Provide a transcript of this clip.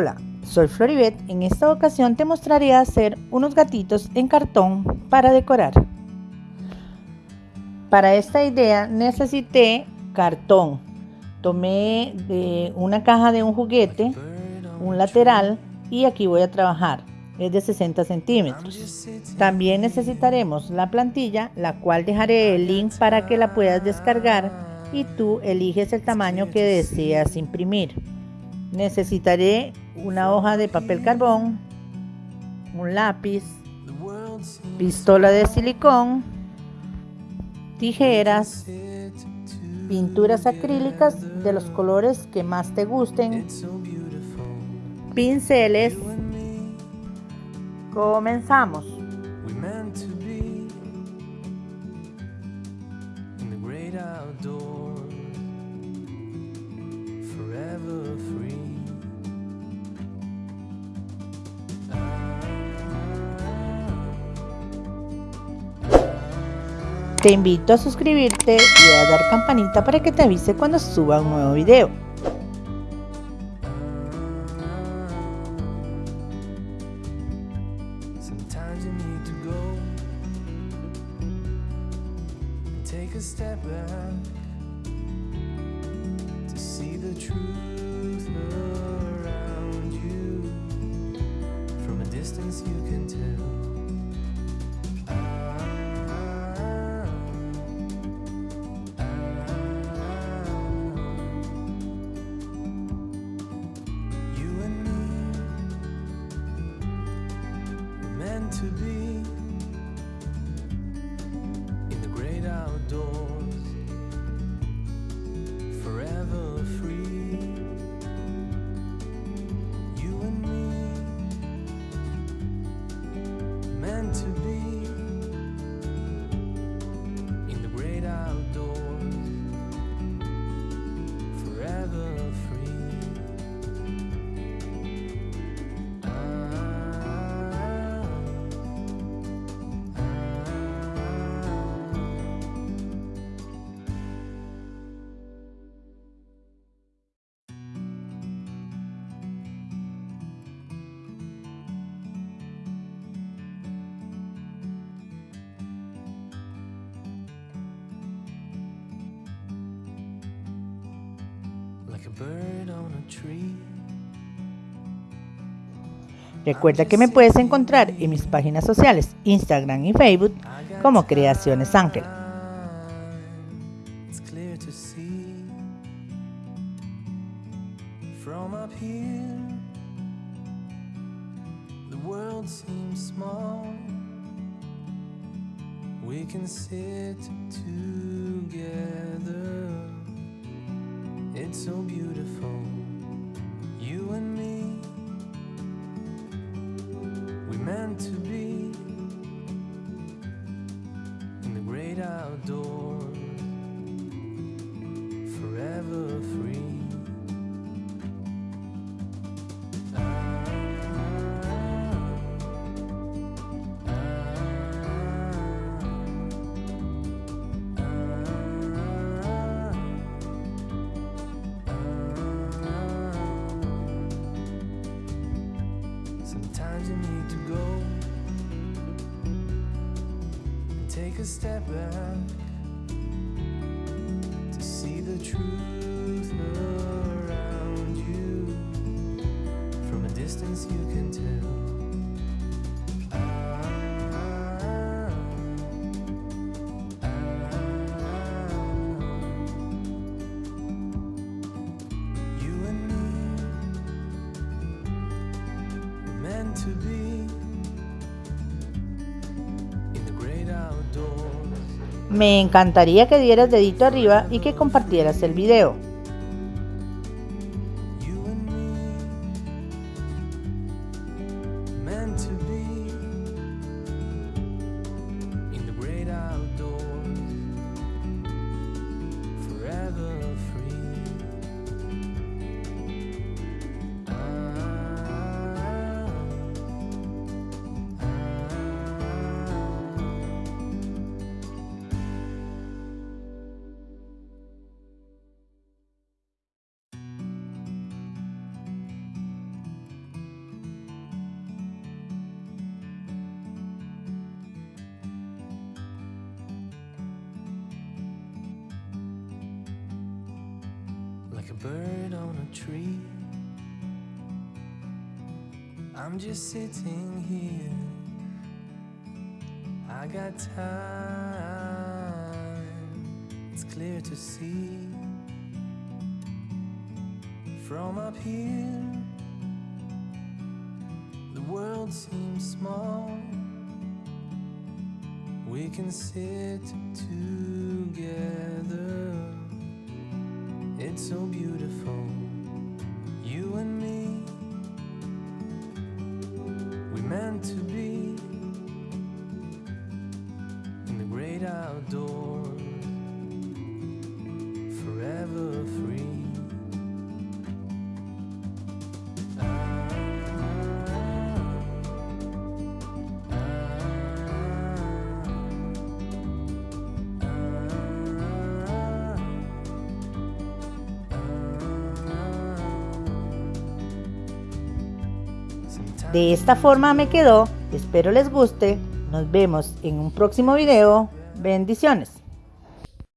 Hola, soy Floribet. En esta ocasión te mostraré hacer unos gatitos en cartón para decorar. Para esta idea necesité cartón. Tomé de una caja de un juguete, un lateral y aquí voy a trabajar. Es de 60 centímetros. También necesitaremos la plantilla, la cual dejaré el link para que la puedas descargar y tú eliges el tamaño que deseas imprimir. Necesitaré una hoja de papel carbón, un lápiz, pistola de silicón, tijeras, pinturas acrílicas de los colores que más te gusten, pinceles. Comenzamos. Te invito a suscribirte y a dar campanita para que te avise cuando suba un nuevo video. to to be. Recuerda que me puedes encontrar en mis páginas sociales, Instagram y Facebook, como Creaciones Ángel. We can sit together. It's so beautiful, you and me. We meant to be in the great outdoors, a step back to see the truth around you. From a distance, you can tell. I you and me encantaría que dieras dedito arriba y que compartieras el video. Like a bird on a tree. I'm just sitting here. I got time, it's clear to see. From up here, the world seems small. We can sit together. It's so beautiful, you and me. We meant to be in the great outdoors, De esta forma me quedó, espero les guste, nos vemos en un próximo video, bendiciones.